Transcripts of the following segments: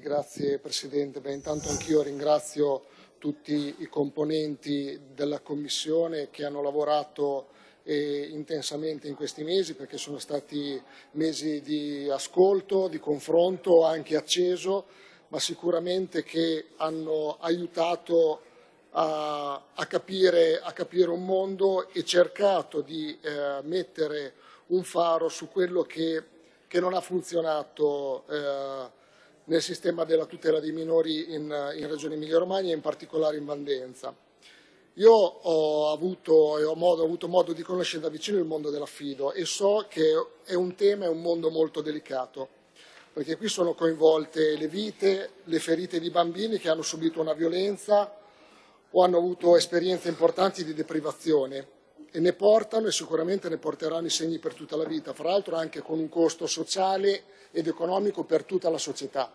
Sì, grazie Presidente. Beh, intanto anch'io ringrazio tutti i componenti della Commissione che hanno lavorato eh, intensamente in questi mesi perché sono stati mesi di ascolto, di confronto anche acceso, ma sicuramente che hanno aiutato a, a, capire, a capire, un mondo e cercato di eh, mettere un faro su quello che, che non ha funzionato eh, nel sistema della tutela dei minori in, in Regione Emilia-Romagna e in particolare in Vandenza. Io ho avuto, ho, modo, ho avuto, modo, di conoscere da vicino il mondo dell'affido e so che è un tema, è un mondo molto delicato, perché qui sono coinvolte le vite, le ferite di bambini che hanno subito una violenza o hanno avuto esperienze importanti di deprivazione e ne portano e sicuramente ne porteranno i segni per tutta la vita, fra l'altro anche con un costo sociale ed economico per tutta la società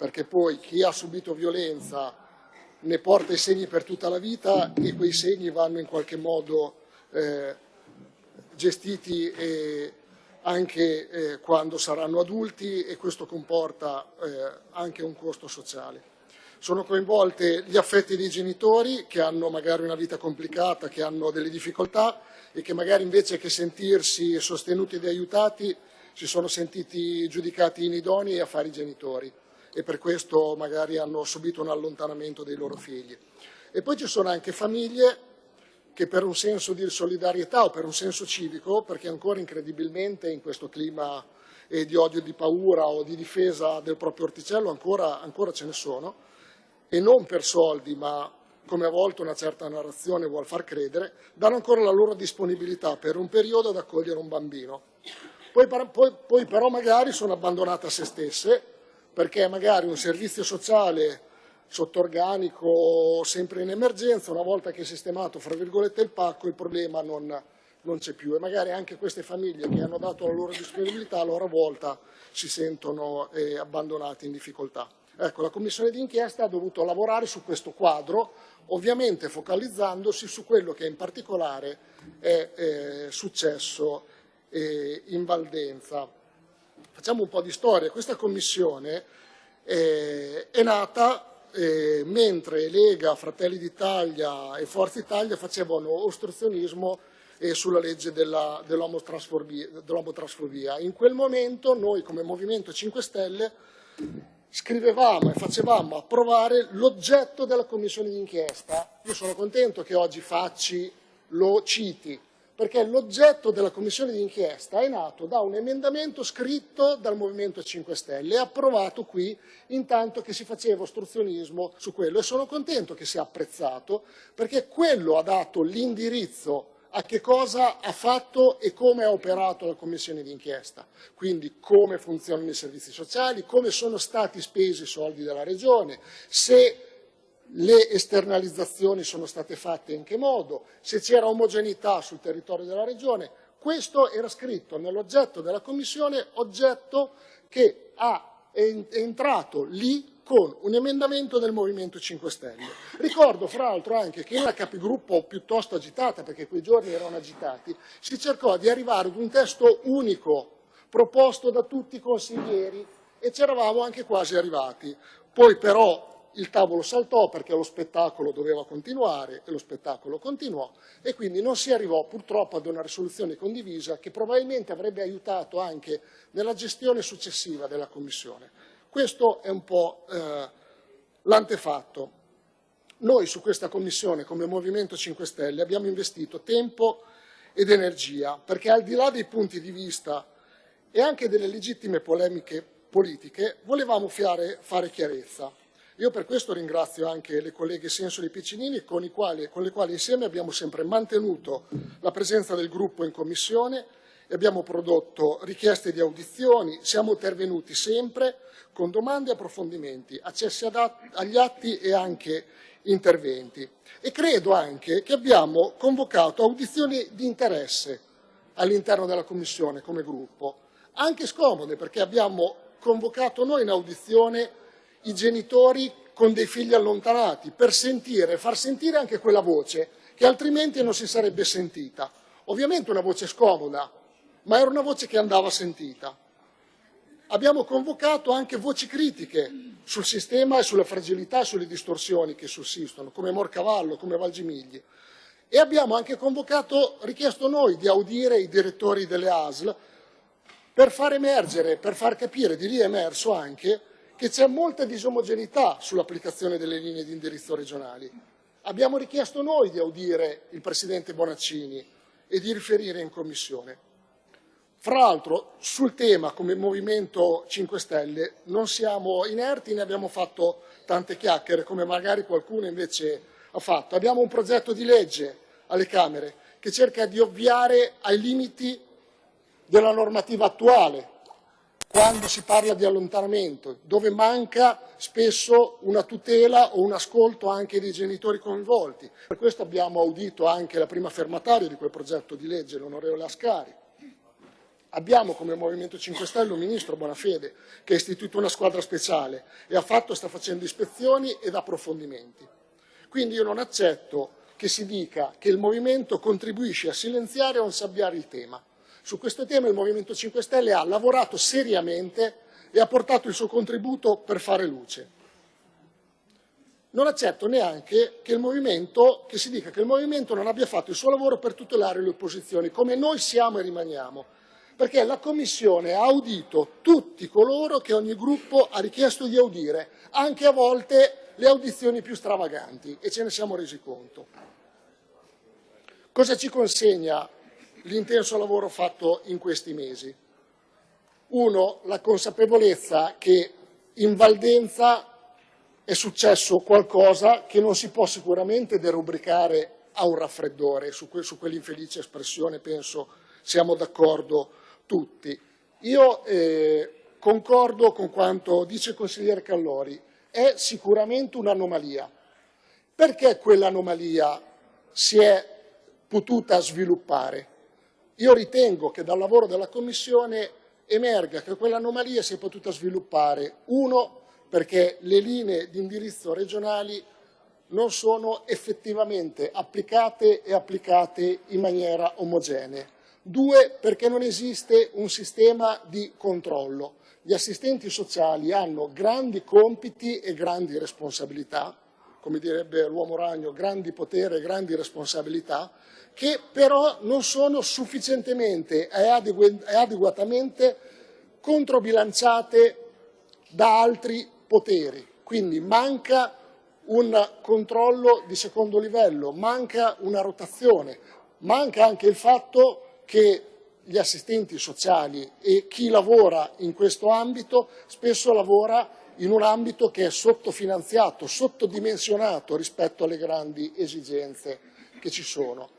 perché poi chi ha subito violenza ne porta i segni per tutta la vita e quei segni vanno in qualche modo eh, gestiti eh, anche eh, quando saranno adulti e questo comporta eh, anche un costo sociale. Sono coinvolte gli affetti dei genitori che hanno magari una vita complicata, che hanno delle difficoltà e che magari invece che sentirsi sostenuti ed aiutati si sono sentiti giudicati inidonei a fare i genitori e per questo magari hanno subito un allontanamento dei loro figli. E poi ci sono anche famiglie che per un senso di solidarietà o per un senso civico, perché ancora incredibilmente in questo clima eh, di odio, di paura o di difesa del proprio orticello ancora, ancora ce ne sono, e non per soldi ma come a volte una certa narrazione vuol far credere, danno ancora la loro disponibilità per un periodo ad accogliere un bambino. Poi, poi, poi però magari sono abbandonate a se stesse perché magari un servizio sociale sotto organico sempre in emergenza, una volta che è sistemato fra virgolette il pacco, il problema non, non c'è più e magari anche queste famiglie che hanno dato la loro disponibilità a loro volta si sentono eh, abbandonate in difficoltà. Ecco, la Commissione d'inchiesta ha dovuto lavorare su questo quadro, ovviamente focalizzandosi su quello che in particolare è eh, successo eh, in Valdenza. Facciamo un po' di storia. Questa commissione eh, è nata eh, mentre Lega, Fratelli d'Italia e Forza Italia facevano ostruzionismo eh, sulla legge dell'omotrasfobia. In quel momento noi come Movimento 5 Stelle scrivevamo e facevamo approvare l'oggetto della commissione d'inchiesta. Io sono contento che oggi Facci lo citi, perché l'oggetto della commissione d'inchiesta è nato da un emendamento scritto dal Movimento 5 Stelle e approvato qui intanto che si faceva ostruzionismo su quello e sono contento che sia apprezzato perché quello ha dato l'indirizzo a che cosa ha fatto e come ha operato la commissione d'inchiesta, quindi come funzionano i servizi sociali, come sono stati spesi i soldi della Regione, se le esternalizzazioni sono state fatte in che modo, se c'era omogeneità sul territorio della Regione. Questo era scritto nell'oggetto della Commissione, oggetto che è entrato lì con un emendamento del Movimento 5 Stelle. Ricordo fra l'altro anche che in una capigruppo piuttosto agitata, perché quei giorni erano agitati, si cercò di arrivare ad un testo unico proposto da tutti i consiglieri e ci eravamo anche quasi arrivati. Poi però il tavolo saltò perché lo spettacolo doveva continuare e lo spettacolo continuò e quindi non si arrivò purtroppo ad una risoluzione condivisa che probabilmente avrebbe aiutato anche nella gestione successiva della Commissione. Questo è un po' eh, l'antefatto. Noi su questa Commissione come Movimento 5 Stelle abbiamo investito tempo ed energia perché al di là dei punti di vista e anche delle legittime polemiche politiche volevamo fare, fare chiarezza. Io per questo ringrazio anche le colleghe Sensoli e Piccinini con, quali, con le quali insieme abbiamo sempre mantenuto la presenza del gruppo in commissione abbiamo prodotto richieste di audizioni, siamo intervenuti sempre con domande e approfondimenti, accessi agli atti e anche interventi. E credo anche che abbiamo convocato audizioni di interesse all'interno della Commissione come gruppo, anche scomode perché abbiamo convocato noi in audizione i genitori con dei figli allontanati per sentire, far sentire anche quella voce che altrimenti non si sarebbe sentita. Ovviamente una voce scomoda, ma era una voce che andava sentita. Abbiamo convocato anche voci critiche sul sistema e sulle fragilità e sulle distorsioni che sussistono, come Morcavallo, come Valgimigli. E abbiamo anche convocato, richiesto noi di audire i direttori delle ASL per far emergere, per far capire, di lì è emerso anche, che c'è molta disomogeneità sull'applicazione delle linee di indirizzo regionali. Abbiamo richiesto noi di audire il Presidente Bonaccini e di riferire in Commissione. Fra l'altro sul tema come Movimento 5 Stelle non siamo inerti, ne abbiamo fatto tante chiacchiere come magari qualcuno invece ha fatto. Abbiamo un progetto di legge alle Camere che cerca di ovviare ai limiti della normativa attuale quando si parla di allontanamento, dove manca spesso una tutela o un ascolto anche dei genitori coinvolti. Per questo abbiamo audito anche la prima fermataria di quel progetto di legge, l'onorevole Ascari. Abbiamo come Movimento 5 Stelle un ministro Bonafede che ha istituito una squadra speciale e ha fatto, sta facendo ispezioni ed approfondimenti. Quindi io non accetto che si dica che il Movimento contribuisce a silenziare o a insabbiare il tema. Su questo tema il Movimento 5 Stelle ha lavorato seriamente e ha portato il suo contributo per fare luce. Non accetto neanche che, che si dica che il Movimento non abbia fatto il suo lavoro per tutelare le opposizioni, come noi siamo e rimaniamo perché la Commissione ha audito tutti coloro che ogni gruppo ha richiesto di audire, anche a volte le audizioni più stravaganti, e ce ne siamo resi conto. Cosa ci consegna l'intenso lavoro fatto in questi mesi? Uno, la consapevolezza che in Valdenza è successo qualcosa che non si può sicuramente derubricare a un raffreddore, su, que su quell'infelice espressione penso siamo d'accordo tutti. Io eh, concordo con quanto dice il consigliere Callori, è sicuramente un'anomalia. Perché quell'anomalia si è potuta sviluppare? Io ritengo che dal lavoro della Commissione emerga che quell'anomalia si è potuta sviluppare, uno, perché le linee di indirizzo regionali non sono effettivamente applicate e applicate in maniera omogenea. Due, perché non esiste un sistema di controllo. Gli assistenti sociali hanno grandi compiti e grandi responsabilità, come direbbe l'uomo ragno, grandi potere e grandi responsabilità, che però non sono sufficientemente e adeguatamente controbilanciate da altri poteri. Quindi manca un controllo di secondo livello, manca una rotazione, manca anche il fatto che gli assistenti sociali e chi lavora in questo ambito spesso lavora in un ambito che è sottofinanziato, sottodimensionato rispetto alle grandi esigenze che ci sono.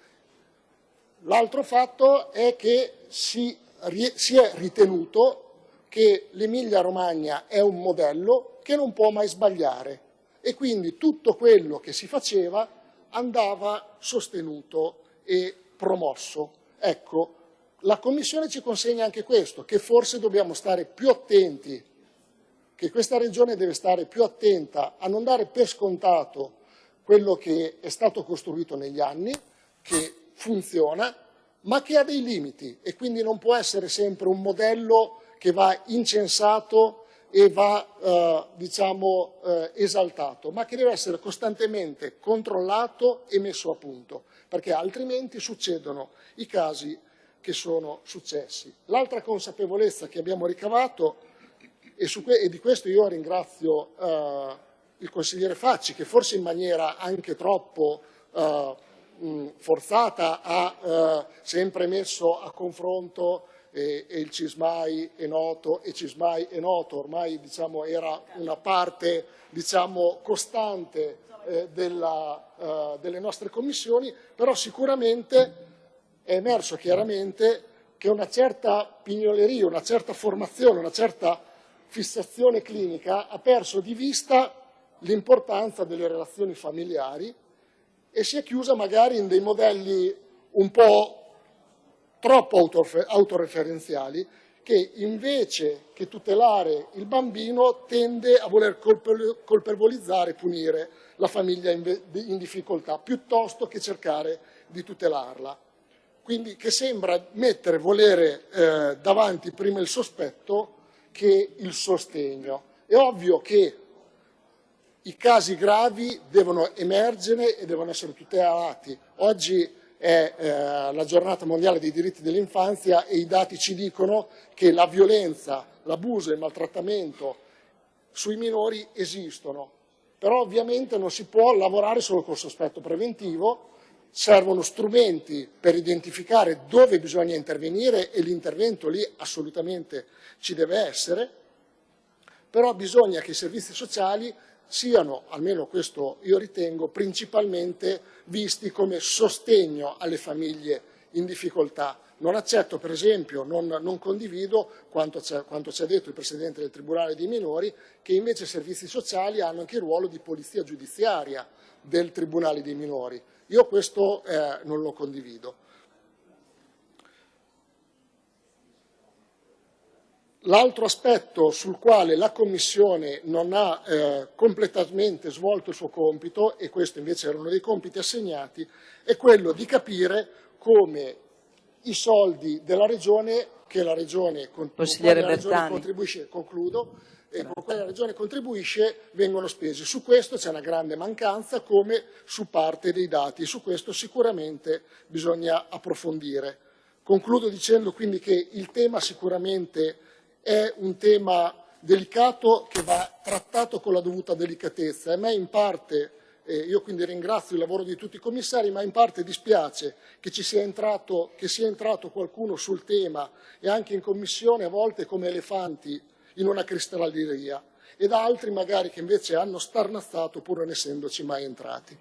L'altro fatto è che si, si è ritenuto che l'Emilia Romagna è un modello che non può mai sbagliare e quindi tutto quello che si faceva andava sostenuto e promosso. Ecco, la Commissione ci consegna anche questo, che forse dobbiamo stare più attenti, che questa Regione deve stare più attenta a non dare per scontato quello che è stato costruito negli anni, che funziona, ma che ha dei limiti e quindi non può essere sempre un modello che va incensato e va eh, diciamo, eh, esaltato, ma che deve essere costantemente controllato e messo a punto perché altrimenti succedono i casi che sono successi. L'altra consapevolezza che abbiamo ricavato, e, e, di questo io ringrazio eh, il consigliere Facci, che forse in maniera anche troppo eh, forzata ha eh, sempre messo a confronto e, e, il Cismai è noto e Cismai è noto, ormai diciamo, era una parte diciamo, costante eh, della, eh, delle nostre commissioni, però sicuramente è emerso chiaramente che una certa pignoleria, una certa formazione, una certa fissazione clinica ha perso di vista l'importanza delle relazioni familiari e si è chiusa magari in dei modelli un po' troppo autoreferenziali che invece che tutelare il bambino tende a voler colpevolizzare e punire la famiglia in difficoltà, piuttosto che cercare di tutelarla. Quindi che sembra mettere, volere eh, davanti prima il sospetto che il sostegno. È ovvio che i casi gravi devono emergere e devono essere tutelati. Oggi è eh, la giornata mondiale dei diritti dell'infanzia e i dati ci dicono che la violenza, l'abuso e il maltrattamento sui minori esistono, però ovviamente non si può lavorare solo col sospetto preventivo, servono strumenti per identificare dove bisogna intervenire e l'intervento lì assolutamente ci deve essere, però bisogna che i servizi sociali siano, almeno questo io ritengo, principalmente visti come sostegno alle famiglie in difficoltà. Non accetto, per esempio, non, non condivido quanto quanto ci ha detto il Presidente del Tribunale dei minori, che invece i servizi sociali hanno anche il ruolo di polizia giudiziaria del Tribunale dei minori. Io questo eh, non lo condivido. L'altro aspetto sul quale la Commissione non ha eh, completamente svolto il suo compito, e questo invece era uno dei compiti assegnati, è quello di capire come i soldi della Regione, che la Regione, con, con la Regione contribuisce, concludo, e con cui la Regione contribuisce vengono spesi. Su questo c'è una grande mancanza come su parte dei dati e su questo sicuramente bisogna approfondire. Concludo dicendo quindi che il tema sicuramente è un tema delicato che va trattato con la dovuta delicatezza. A me in parte, eh, io quindi ringrazio il lavoro di tutti i commissari, ma in parte dispiace che, ci sia entrato, sia entrato qualcuno sul tema e anche in Commissione a volte come elefanti in una cristalleria ed altri magari che invece hanno starnazzato pur non essendoci mai entrati.